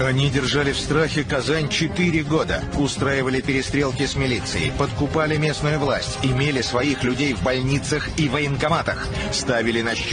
Они держали в страхе Казань четыре года, устраивали перестрелки с милицией, подкупали местную власть, имели своих людей в больницах и военкоматах, ставили на счет